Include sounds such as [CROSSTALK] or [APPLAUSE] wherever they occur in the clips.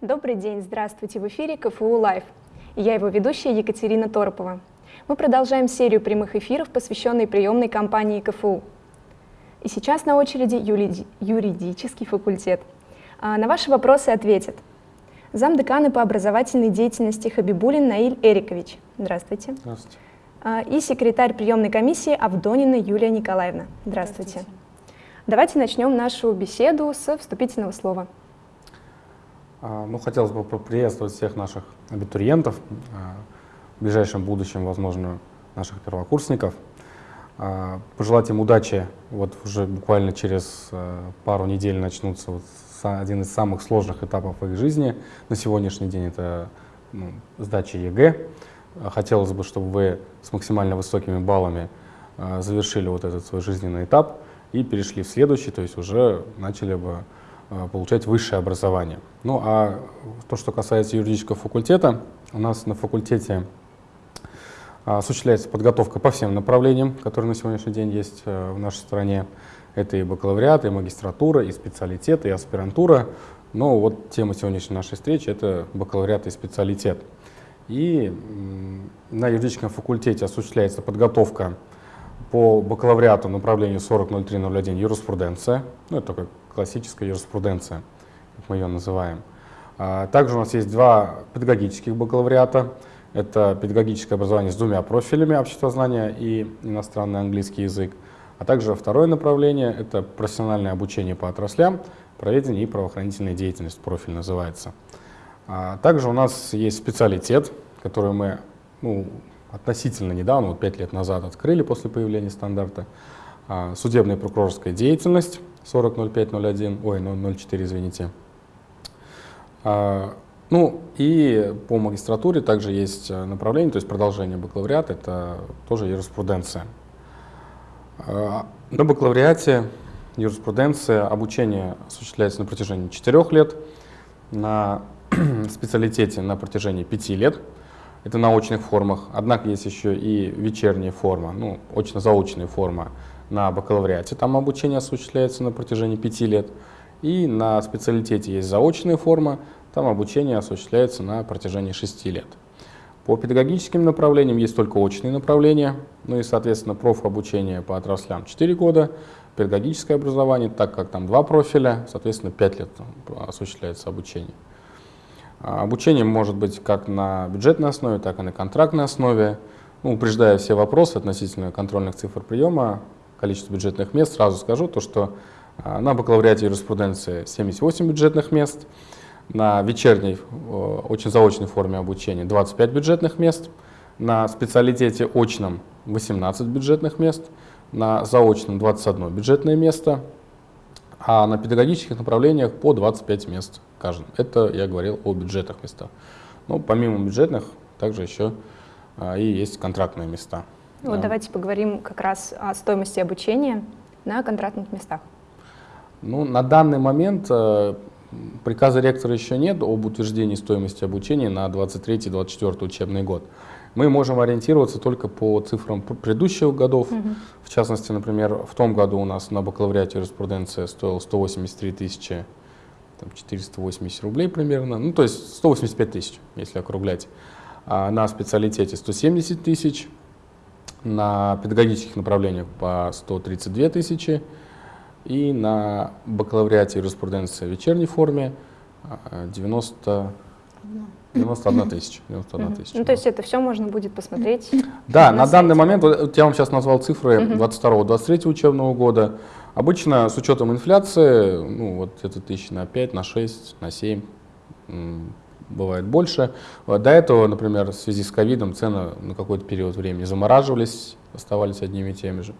Добрый день, здравствуйте, в эфире КФУ Лайв. И я его ведущая Екатерина Торопова. Мы продолжаем серию прямых эфиров, посвященной приемной кампании КФУ. И сейчас на очереди юридический факультет. А, на ваши вопросы ответит замдекана по образовательной деятельности Хабибулин Наиль Эрикович. Здравствуйте. Здравствуйте. А, и секретарь приемной комиссии Авдонина Юлия Николаевна. Здравствуйте. Здравствуйте. Давайте начнем нашу беседу с вступительного слова. А, ну, хотелось бы поприветствовать всех наших абитуриентов, а, в ближайшем будущем, возможно, наших первокурсников. А, пожелать им удачи. Вот уже буквально через пару недель начнутся вот один из самых сложных этапов их жизни. На сегодняшний день это ну, сдача ЕГЭ. Хотелось бы, чтобы вы с максимально высокими баллами завершили вот этот свой жизненный этап и перешли в следующий, то есть уже начали бы получать высшее образование. Ну а то, что касается юридического факультета, у нас на факультете а, осуществляется подготовка по всем направлениям, которые на сегодняшний день есть э, в нашей стране. Это и бакалавриат, и магистратура, и специалитет, и аспирантура. Но вот тема сегодняшней нашей встречи — это бакалавриат и специалитет. И на юридическом факультете осуществляется подготовка по бакалавриату направлению 400301 юриспруденция. Ну, это такой классическая юриспруденция, как мы ее называем. А, также у нас есть два педагогических бакалавриата. Это педагогическое образование с двумя профилями обществознания и иностранный английский язык. А также второе направление — это профессиональное обучение по отраслям, проведение и правоохранительная деятельность, профиль называется. А, также у нас есть специалитет, который мы ну, относительно недавно, вот 5 лет назад открыли после появления стандарта. А, судебная и прокурорская деятельность, 40.05.01, ой, 0.04, извините. А, ну и по магистратуре также есть э, направление, то есть продолжение бакалавриата, это тоже юриспруденция. А, на бакалавриате юриспруденция обучение осуществляется на протяжении 4 лет, на [CLEARS THROAT] специалитете на протяжении 5 лет, это на очных формах, однако есть еще и вечерняя форма, ну, очно-заочная форма на бакалавриате, там обучение осуществляется на протяжении пяти лет. И на специалитете есть заочная форма, там обучение осуществляется на протяжении шести лет. По педагогическим направлениям есть только очные направления, ну и, соответственно, профобучение по отраслям 4 года, педагогическое образование, так как там два профиля, соответственно, 5 лет осуществляется обучение. А обучение может быть как на бюджетной основе, так и на контрактной основе. Ну, упреждая все вопросы относительно контрольных цифр приема, количество бюджетных мест, сразу скажу, то, что а, на бакалавриате юриспруденции 78 бюджетных мест, на вечерней, очень заочной форме обучения 25 бюджетных мест, на специалитете очном 18 бюджетных мест, на заочном 21 бюджетное место, а на педагогических направлениях по 25 мест каждым. Это я говорил о бюджетных местах. Но помимо бюджетных, также еще а, и есть контрактные места. Вот да. давайте поговорим как раз о стоимости обучения на контрактных местах. Ну, на данный момент э, приказа ректора еще нет об утверждении стоимости обучения на 23-24 учебный год. Мы можем ориентироваться только по цифрам предыдущих годов. Угу. В частности, например, в том году у нас на бакалавриате юриспруденция стоила 183 тысячи там, 480 рублей примерно, ну то есть 185 тысяч, если округлять. А на специалитете 170 тысяч, на педагогических направлениях по 132 тысячи и на бакалавриате юриспруденции в вечерней форме 90, 91 [LAUGHS] тысяча. 91 тысяча. Ну, то есть это все можно будет посмотреть? Да, на, на данный момент, вот я вам сейчас назвал цифры 22-23 учебного года. Обычно с учетом инфляции, ну вот это тысяч на 5, на 6, на 7 бывает больше. До этого, например, в связи с ковидом цены на какой-то период времени замораживались, оставались одними и теми же.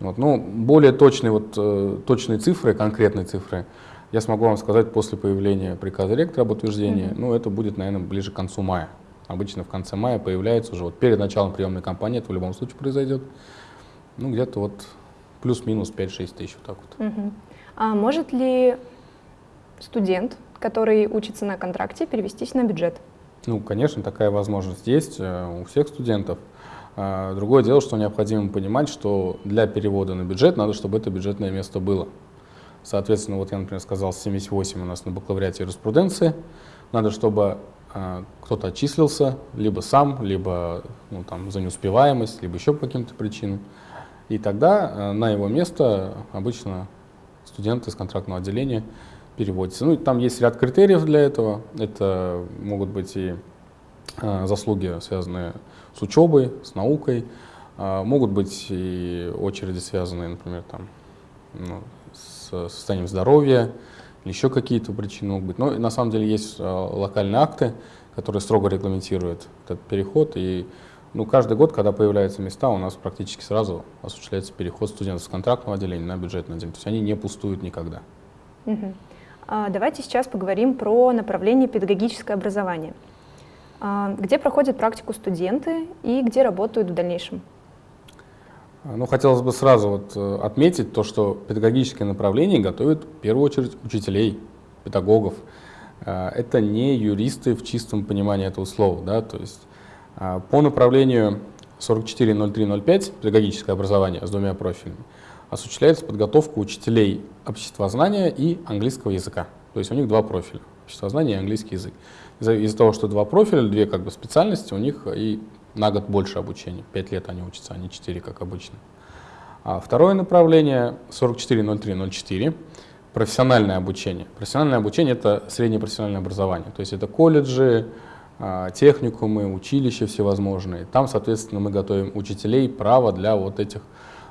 Вот. Ну, более точные, вот, э, точные цифры, конкретные цифры, я смогу вам сказать после появления приказа ректора об утверждении. Mm -hmm. Ну, это будет, наверное, ближе к концу мая. Обычно в конце мая появляется уже, вот перед началом приемной кампании это в любом случае произойдет. Ну, где-то вот плюс-минус 5-6 тысяч, вот так вот. Mm -hmm. А может ли студент который учится на контракте, перевестись на бюджет? Ну, конечно, такая возможность есть э, у всех студентов. А, другое дело, что необходимо понимать, что для перевода на бюджет надо, чтобы это бюджетное место было. Соответственно, вот я, например, сказал, 78 у нас на бакалавриате юриспруденции, надо, чтобы э, кто-то отчислился, либо сам, либо ну, там, за неуспеваемость, либо еще по каким-то причинам. И тогда э, на его место обычно студенты из контрактного отделения переводятся. Ну, там есть ряд критериев для этого. Это могут быть и э, заслуги, связанные с учебой, с наукой, э, могут быть и очереди, связанные, например, там, ну, с состоянием здоровья, или еще какие-то причины могут быть. Но на самом деле есть э, локальные акты, которые строго регламентируют этот переход. И ну, каждый год, когда появляются места, у нас практически сразу осуществляется переход студентов с контрактного отделения на бюджетное отделение. То есть они не пустуют никогда. Угу. А, давайте сейчас поговорим про направление педагогическое образование. А, где проходят практику студенты и где работают в дальнейшем? Ну, хотелось бы сразу вот э, отметить то, что педагогическое направление готовит в первую очередь учителей, педагогов. Это не юристы в чистом понимании этого слова. Да? То есть по направлению 440305 педагогическое образование с двумя профилями осуществляется подготовка учителей обществознания и английского языка. То есть у них два профиля – обществознание и английский язык. Из-за из того, что два профиля, две как бы специальности, у них и на год больше обучения. Пять лет они учатся, а не четыре, как обычно. А второе направление 440304 профессиональное обучение. Профессиональное обучение – это среднее профессиональное образование. То есть это колледжи, а, техникумы, училища всевозможные. Там, соответственно, мы готовим учителей право для вот этих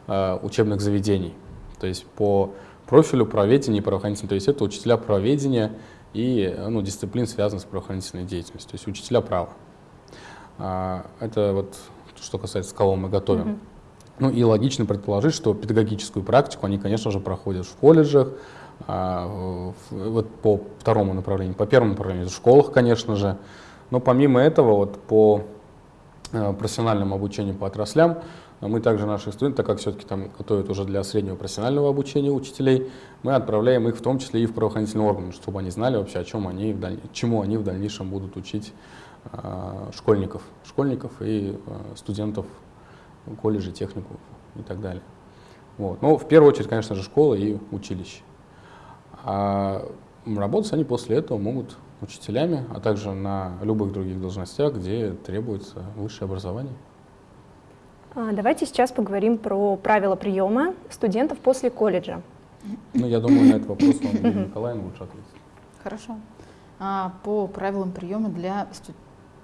учебных заведений. То есть по профилю правоведения и правоохранительного. То есть это учителя правоведения и ну, дисциплин, связанных с правоохранительной деятельностью. То есть учителя права. А, это вот что касается кого мы готовим. Mm -hmm. Ну и логично предположить, что педагогическую практику они, конечно же, проходят в колледжах, а, вот по второму направлению, по первому направлению в школах, конечно же. Но помимо этого, вот по а, профессиональному обучению по отраслям, мы также наших студентов, так как все-таки там готовят уже для среднего профессионального обучения учителей, мы отправляем их в том числе и в правоохранительные органы, чтобы они знали вообще, о чем они, чему они в дальнейшем будут учить а, школьников, школьников и а, студентов колледжей, техникумов и так далее. Вот. Но в первую очередь, конечно же, школа и училище. А работать они после этого могут учителями, а также на любых других должностях, где требуется высшее образование. Давайте сейчас поговорим про правила приема студентов после колледжа. Ну, я думаю, на этот вопрос вам Николаевна лучше ответить. Хорошо. По правилам приема для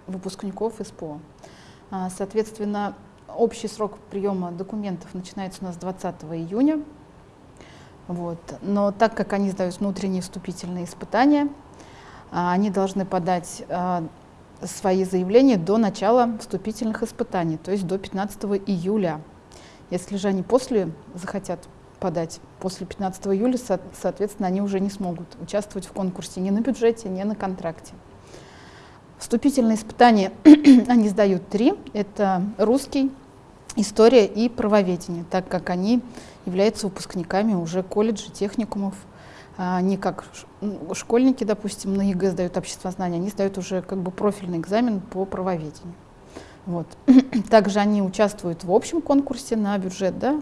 выпускников СПО. А, соответственно, общий срок приема документов начинается у нас 20 июня. Вот. Но так как они сдают внутренние вступительные испытания, а, они должны подать а, свои заявления до начала вступительных испытаний, то есть до 15 июля. Если же они после захотят подать после 15 июля, соответственно, они уже не смогут участвовать в конкурсе ни на бюджете, ни на контракте. Вступительные испытания [CLEARS THROAT] они сдают три. Это русский, история и правоведение, так как они являются выпускниками уже колледжей, техникумов. Они как школьники, допустим, на ЕГЭ сдают обществознания, они сдают уже как бы профильный экзамен по правоведению. Вот. [CLEARS THROAT] Также они участвуют в общем конкурсе на бюджет, да.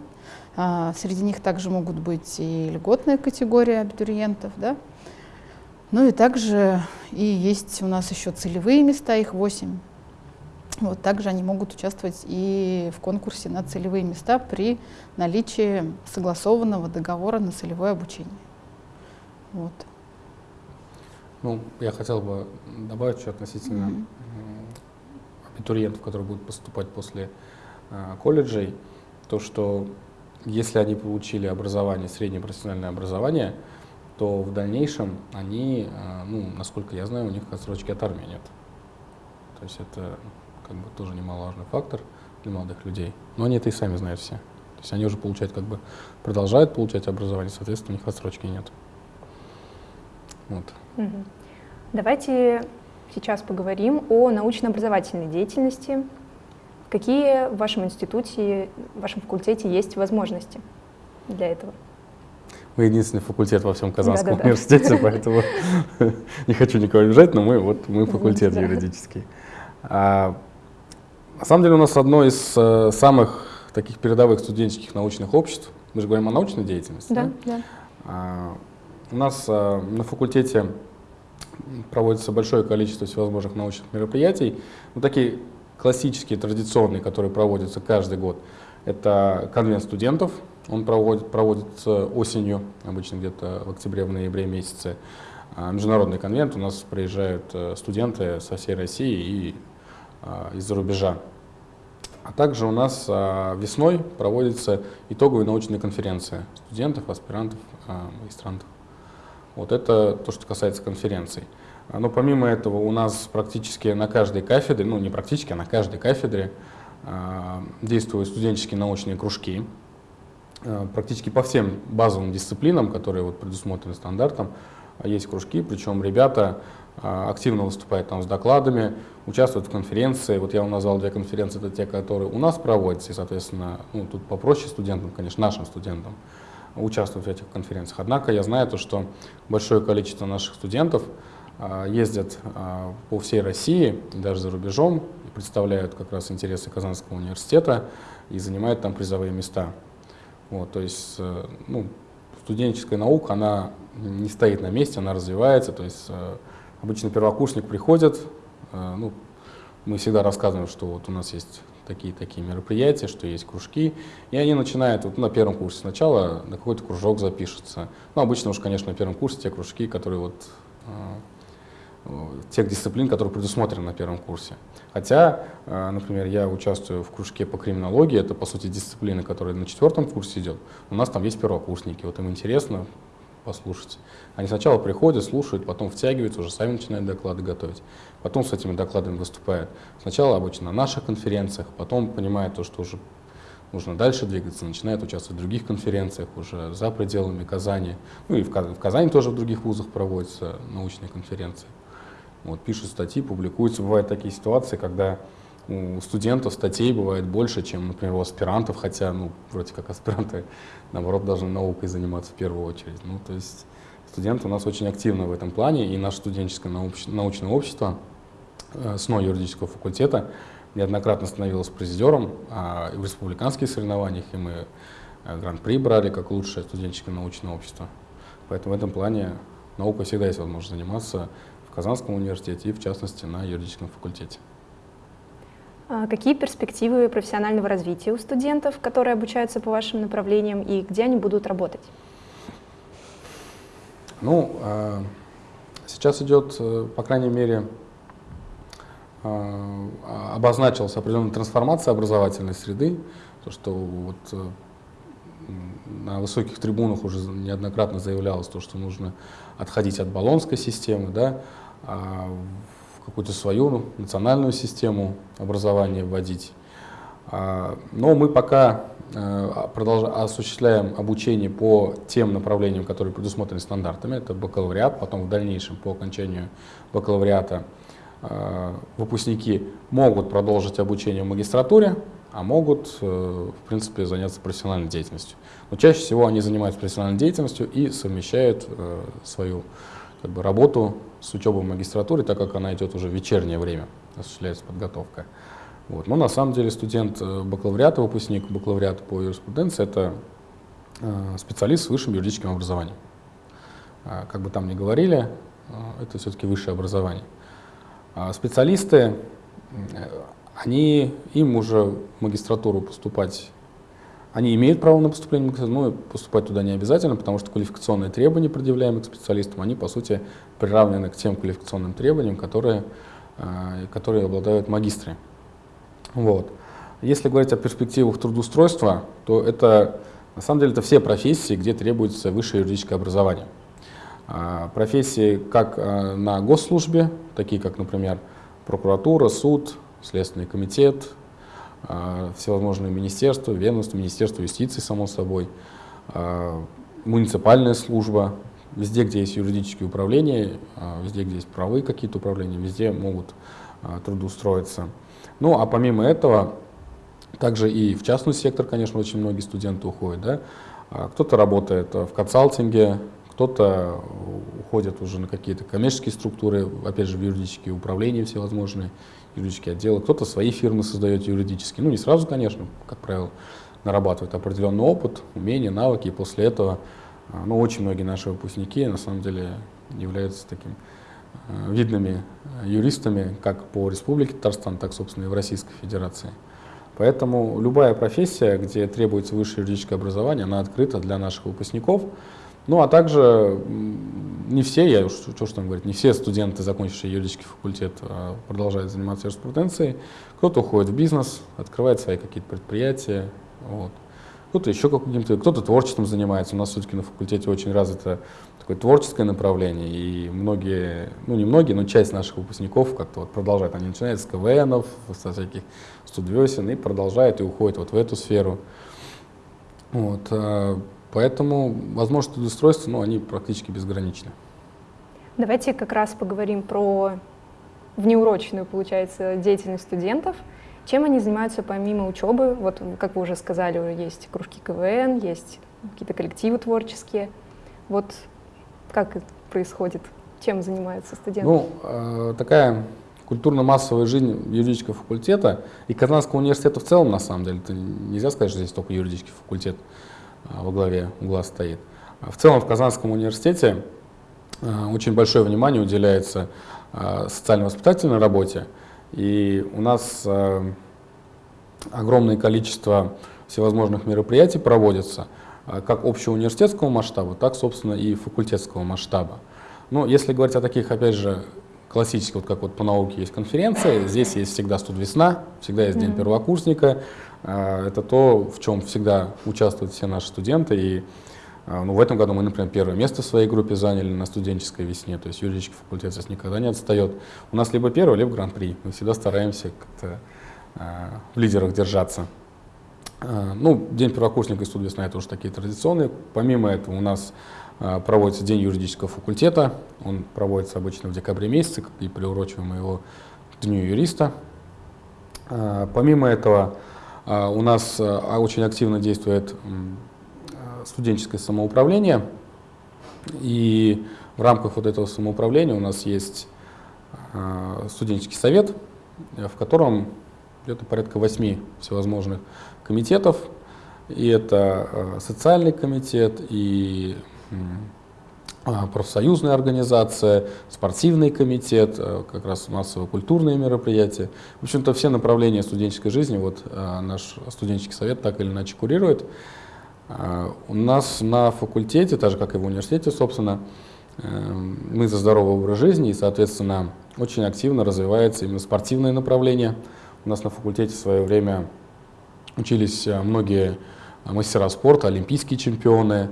А, среди них также могут быть и льготная категория абитуриентов, да. Ну и также и есть у нас еще целевые места, их 8. Вот также они могут участвовать и в конкурсе на целевые места при наличии согласованного договора на целевое обучение. Вот. Ну, я хотел бы добавить еще относительно mm -hmm. абитуриентов, которые будут поступать после э, колледжей, то, что если они получили образование, среднее профессиональное образование, то в дальнейшем они, а, ну, насколько я знаю, у них отсрочки от армии нет. То есть это как бы тоже немаловажный фактор для молодых людей. Но они это и сами знают все. То есть они уже получают, как бы продолжают получать образование, соответственно, у них отсрочки нет. Вот. Давайте сейчас поговорим о научно-образовательной деятельности. Какие в вашем институте, в вашем факультете есть возможности для этого? Мы единственный факультет во всем Казанском да, да, университете, поэтому [LAUGHS] не хочу никого обижать, но мы вот мы факультет юридический. А, на самом деле у нас одно из э, самых таких передовых студенческих научных обществ. Мы же говорим о научной деятельности. Да, да. А, у нас а, на факультете проводится большое количество всевозможных научных мероприятий. Ну, такие классические, традиционные, которые проводятся каждый год. Это конвент студентов, он проводит, проводится осенью, обычно где-то в октябре, в ноябре месяце. А, международный конвент, у нас приезжают э, студенты со всей России и а, из-за рубежа. А также у нас а, весной проводится итоговая научная конференция студентов, аспирантов, магистрантов. Вот это то, что касается конференций. Но помимо этого у нас практически на каждой кафедре, ну не практически, а на каждой кафедре действуют студенческие научные кружки. Практически по всем базовым дисциплинам, которые вот предусмотрены стандартом, есть кружки, причем ребята а, активно выступают там с докладами, участвуют в конференции. Вот я вам назвал две конференции, это те, которые у нас проводятся, и, соответственно, ну, тут попроще студентам, конечно, нашим студентам участвовать в этих конференциях. Однако я знаю то, что большое количество наших студентов а, ездят а, по всей России, даже за рубежом, представляют как раз интересы Казанского университета и занимают там призовые места. Вот, то есть, э, ну, студенческая наука, она не стоит на месте, она развивается. То есть э, обычно первокурсник приходит, э, ну, мы всегда рассказываем, что вот у нас есть такие-такие мероприятия, что есть кружки, и они начинают вот на первом курсе сначала на какой-то кружок запишутся. Ну, обычно уж, конечно, на первом курсе те кружки, которые вот э, тех дисциплин, которые предусмотрены на первом курсе. Хотя, э, например, я участвую в кружке по криминологии, это, по сути, дисциплина, которая на четвертом курсе идет. У нас там есть первокурсники, вот им интересно послушать. Они сначала приходят, слушают, потом втягиваются, уже сами начинают доклады готовить. Потом с этими докладами выступают. Сначала обычно на наших конференциях, потом понимают то, что уже нужно дальше двигаться, начинают участвовать в других конференциях, уже за пределами Казани. Ну и в, в Казани тоже в других вузах проводятся научные конференции. Вот, пишут статьи, публикуются. Бывают такие ситуации, когда у студентов статей бывает больше, чем, например, у аспирантов, хотя, ну, вроде как аспиранты, [LAUGHS] наоборот, должны наукой заниматься в первую очередь. Ну, то есть студенты у нас очень активны в этом плане, и наше студенческое науч научное общество э, СНО юридического факультета неоднократно становилось призером а, в республиканских соревнованиях, и мы э, гран-при брали как лучшее студенческое научное общество. Поэтому в этом плане наукой всегда есть возможность заниматься Казанском университете и, в частности, на юридическом факультете. А какие перспективы профессионального развития у студентов, которые обучаются по вашим направлениям, и где они будут работать? Ну, а, сейчас идет, э, по крайней мере, а, обозначилась определенная трансформация образовательной среды, то, что вот э, на высоких трибунах уже неоднократно заявлялось то, что нужно отходить от баллонской системы, да, какую-то свою национальную систему образования вводить. А, но мы пока э, осуществляем обучение по тем направлениям, которые предусмотрены стандартами. Это бакалавриат, потом в дальнейшем по окончанию бакалавриата э, выпускники могут продолжить обучение в магистратуре, а могут, э, в принципе, заняться профессиональной деятельностью. Но чаще всего они занимаются профессиональной деятельностью и совмещают свою как бы, работу с учебой в магистратуре, так как она идет уже в вечернее время, осуществляется подготовка. Вот. Но на самом деле студент э, бакалавриата, выпускник бакалавриата по юриспруденции – это э, специалист с высшим юридическим образованием. А, как бы там ни говорили, э, это все-таки высшее образование. А специалисты, они, им уже в магистратуру поступать они имеют право на поступление в но поступать туда не обязательно, потому что квалификационные требования, предъявляемые к специалистам, они, по сути, приравнены к тем квалификационным требованиям, которые, э, которые обладают магистры. Вот. Если говорить о перспективах трудоустройства, то это, на самом деле, это все профессии, где требуется высшее юридическое образование. А, профессии как э, на госслужбе, такие как, например, прокуратура, суд, Следственный комитет, всевозможные министерства, ведомства, Министерство юстиции, само собой, а, муниципальная служба, везде, где есть юридические управления, а, везде, где есть правовые какие-то управления, везде могут трудоустроиться. Ну, а помимо этого, также и в частный сектор, конечно, очень многие студенты уходят. Да? Кто-то работает в консалтинге, кто-то уходит уже на какие-то коммерческие структуры, опять же, в юридические управления всевозможные, юридические отделы, кто-то свои фирмы создает юридические, ну не сразу, конечно, как правило, нарабатывает определенный опыт, умения, навыки, и после этого, а, ну очень многие наши выпускники на самом деле являются таким э, видными юристами как по Республике Татарстан, так, собственно, и в Российской Федерации. Поэтому любая профессия, где требуется высшее юридическое образование, она открыта для наших выпускников. Ну, а также не все, я уж что, что там говорить, не все студенты, закончившие юридический факультет, а, продолжают заниматься юриспруденцией. Кто-то уходит в бизнес, открывает свои какие-то предприятия. Вот. Кто-то еще каким-то, кто-то творчеством занимается. У нас все-таки на факультете очень развито такое творческое направление, и многие, ну не многие, но часть наших выпускников как-то вот продолжают. Они начинают с КВНов, со всяких студвесен, и продолжают и уходят вот в эту сферу. Вот, а, поэтому возможности трудоустройства, ну, они практически безграничны. Давайте как раз поговорим про внеурочную, получается, деятельность студентов. Чем они занимаются помимо учебы? Вот, как вы уже сказали, есть кружки КВН, есть какие-то коллективы творческие. Вот как это происходит? Чем занимаются студенты? Ну, э, такая культурно-массовая жизнь юридического факультета и Казанского университета в целом, на самом деле, это нельзя сказать, что здесь только юридический факультет во главе угла стоит. А в целом в Казанском университете э, очень большое внимание уделяется социально-воспитательной работе, и у нас огромное количество всевозможных мероприятий проводится – а, как общего университетского масштаба, так, собственно, и факультетского масштаба. Но если говорить о таких, опять же, классических, вот как вот по науке есть конференция, здесь есть всегда студвесна, всегда есть день первокурсника. А, это то, в чем всегда участвуют все наши студенты. И а, ну, в этом году мы, например, первое место в своей группе заняли на студенческой весне, то есть юридический факультет здесь никогда не отстает. У нас либо первый, либо гран-при. Мы всегда стараемся как-то в лидерах держаться. А, ну, День первокурсника и студ это уже такие традиционные. Помимо этого у нас а, проводится День юридического факультета. Он проводится обычно в декабре месяце, и приурочиваем его к Дню юриста. А, помимо этого у нас очень активно действует студенческое самоуправление. И в рамках вот этого самоуправления у нас есть студенческий совет, в котором где-то порядка восьми всевозможных комитетов, и это э, социальный комитет, и а, профсоюзная организация, спортивный комитет, э, как раз массово-культурные мероприятия. В общем-то, все направления студенческой жизни вот э, наш студенческий совет так или иначе курирует. У нас на факультете, так же как и в университете, собственно, мы за здоровый образ жизни, и, соответственно, очень активно развивается именно спортивное направление. У нас на факультете в свое время Учились э, многие э, мастера спорта, олимпийские чемпионы.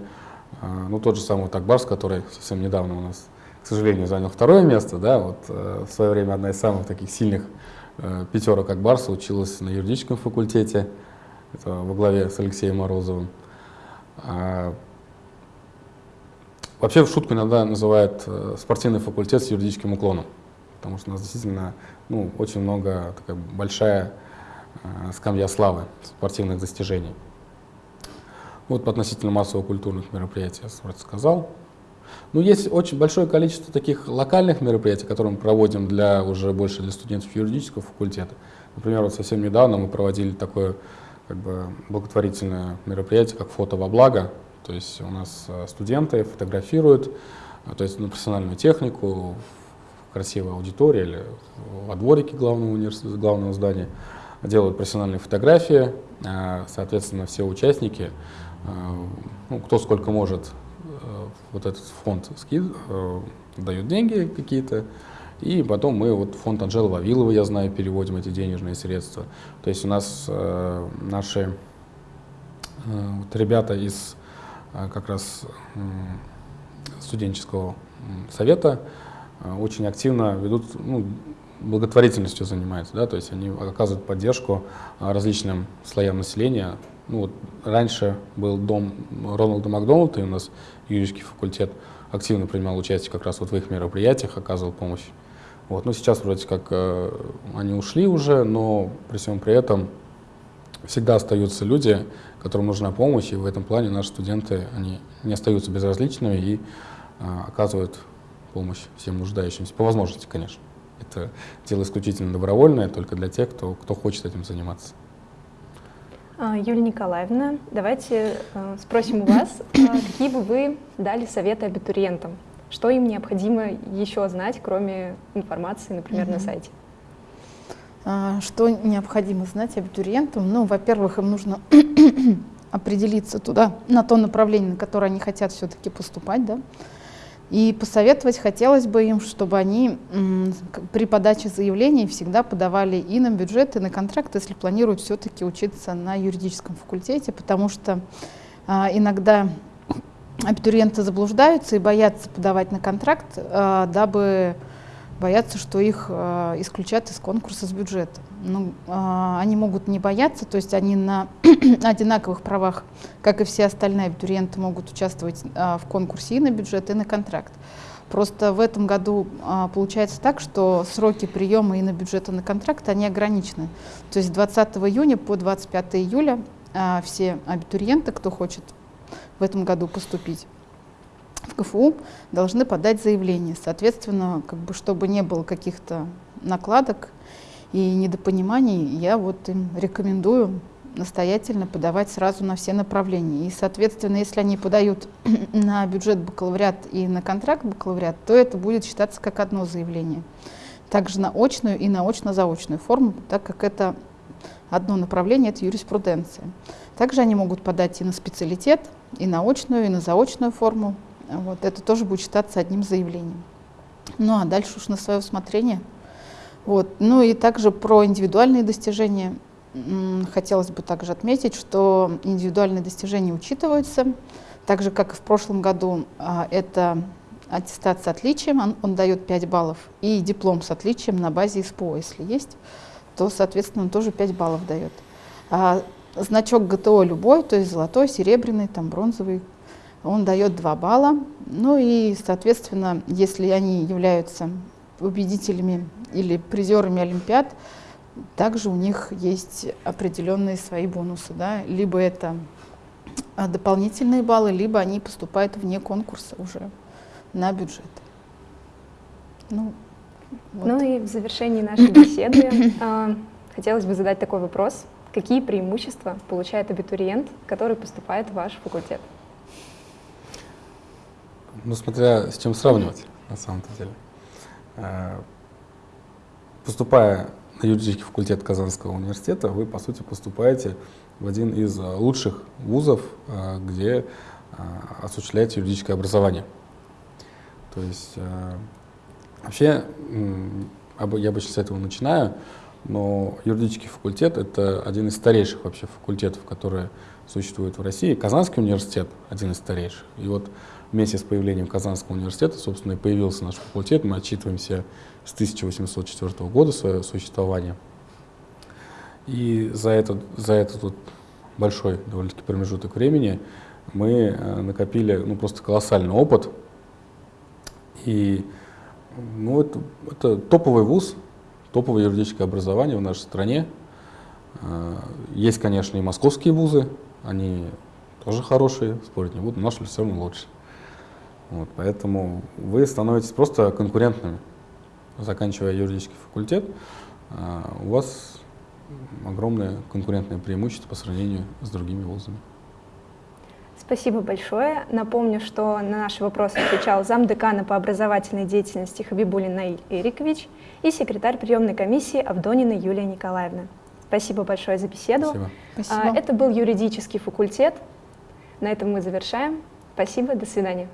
Э, ну, тот же самый Такбарс, который совсем недавно у нас, к сожалению, занял второе место. Да, вот, в свое время одна из самых таких сильных пятерок Акбарса училась на юридическом факультете. Это во главе с Алексеем Морозовым. А, вообще в шутку иногда называют спортивный факультет с юридическим уклоном, потому что у нас действительно ну, очень много, такая большая Э, скамья славы спортивных достижений. Вот относительно массово-культурных мероприятий я вроде сказал. Ну, есть очень большое количество таких локальных мероприятий, которые мы проводим для, уже больше для студентов юридического факультета. Например, вот совсем недавно мы проводили такое как бы, благотворительное мероприятие, как фото во благо. То есть у нас э, студенты фотографируют, э, то есть на профессиональную технику, в красивой аудитории или во дворике главного, университета, главного здания делают профессиональные фотографии, а, соответственно, все участники, ну, кто сколько может, э, вот этот фонд скид, э, дают деньги какие-то, и потом мы, вот фонд Анжелы Вавиловой, я знаю, переводим эти денежные средства. То есть у нас э, наши вот ребята из как раз студенческого совета очень активно ведут ну, благотворительностью занимаются, да, то есть они оказывают поддержку различным слоям населения. Ну, вот раньше был дом Роналда Макдональда, и у нас юридический факультет активно принимал участие как раз вот в их мероприятиях, оказывал помощь. Вот. Ну, сейчас вроде как э, они ушли уже, но при всем при этом всегда остаются люди, которым нужна помощь, и в этом плане наши студенты они не остаются безразличными и э, оказывают помощь всем нуждающимся, по возможности, конечно. Это дело исключительно добровольное, только для тех, кто, кто хочет этим заниматься. А, Юлия Николаевна, давайте э, спросим у вас, а, какие бы вы дали советы абитуриентам? Что им необходимо еще знать, кроме информации, например, Мгм. на сайте? А, Что необходимо знать абитуриентам? Ну, во-первых, им нужно [CLEARS THROAT] определиться туда, на то направление, на которое они хотят все-таки поступать, да. И посоветовать хотелось бы им, чтобы они при подаче заявлений всегда подавали и на бюджет, и на контракт, если планируют все-таки учиться на юридическом факультете, потому что а, иногда абитуриенты заблуждаются и боятся подавать на контракт, а, дабы боятся, что их а, исключат из конкурса с бюджета. Ну, а, они могут не бояться, то есть они на [CLEARS THROAT] одинаковых правах, как и все остальные абитуриенты, могут участвовать а, в конкурсе и на бюджет, и на контракт. Просто в этом году а, получается так, что сроки приема и на бюджет, и на контракт, они ограничены. То есть с 20 июня по 25 июля а, все абитуриенты, кто хочет в этом году поступить в КФУ, должны подать заявление. Соответственно, как бы, чтобы не было каких-то накладок и недопониманий, я вот им рекомендую настоятельно подавать сразу на все направления. И, соответственно, если они подают [CLEARS THROAT] на бюджет бакалавриат и на контракт бакалавриат, то это будет считаться как одно заявление. Также на очную и на очно-заочную форму, так как это одно направление, это юриспруденция. Также они могут подать и на специалитет, и на очную, и на заочную форму. Вот, это тоже будет считаться одним заявлением. Ну а дальше уж на свое усмотрение. Вот. Ну и также про индивидуальные достижения. Хотелось бы также отметить, что индивидуальные достижения учитываются, так же, как и в прошлом году, а, это аттестат с отличием, он, он дает 5 баллов, и диплом с отличием на базе СПО, если есть, то, соответственно, тоже 5 баллов дает. А значок ГТО любой, то есть золотой, серебряный, там, бронзовый, он дает 2 балла. Ну и, соответственно, если они являются победителями или призерами Олимпиад, также у них есть определенные свои бонусы. Да? Либо это а, дополнительные баллы, либо они поступают вне конкурса уже на бюджет. Ну, вот. Ну и в завершении нашей беседы а, хотелось бы задать такой вопрос. Какие преимущества получает абитуриент, который поступает в ваш факультет? Ну, смотря с чем сравнивать, на самом-то деле. Э, Поступая на юридический факультет Казанского университета, вы, по сути, поступаете в один из э, лучших вузов, э, где осуществляете юридическое образование. То есть, вообще, я обычно с этого начинаю, но юридический факультет — это один из старейших вообще факультетов, которые существуют в России. Казанский университет — один из старейших. И вот вместе с появлением Казанского университета, собственно, и появился наш факультет. Мы отчитываемся с 1804 года свое существование. И за этот, за этот вот большой довольно-таки промежуток времени мы э, накопили ну, просто колоссальный опыт. И ну, это, это топовый вуз, топовое юридическое образование в нашей стране. Э, Есть, конечно, и московские вузы, они тоже хорошие, спорить не буду, но наш все равно лучше. Вот, поэтому вы становитесь просто конкурентными. Заканчивая юридический факультет, а, у вас огромное конкурентное преимущество по сравнению с другими вузами. Спасибо большое. Напомню, что на наши вопросы отвечал замдекана по образовательной деятельности Хабибулин Наиль Эрикович и секретарь приемной комиссии Авдонина Юлия Николаевна. Спасибо большое за беседу. Спасибо. Спасибо. А, Это был юридический факультет. На этом мы завершаем. Спасибо, до свидания.